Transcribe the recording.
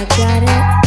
I got it.